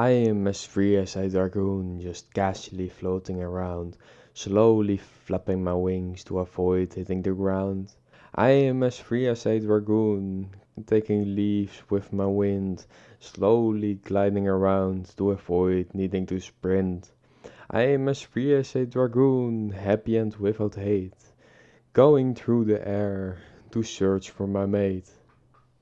I am as free as a dragoon, just casually floating around, slowly flapping my wings to avoid hitting the ground. I am as free as a dragoon, taking leaves with my wind, slowly gliding around to avoid needing to sprint. I am as free as a dragoon, happy and without hate, going through the air to search for my mate.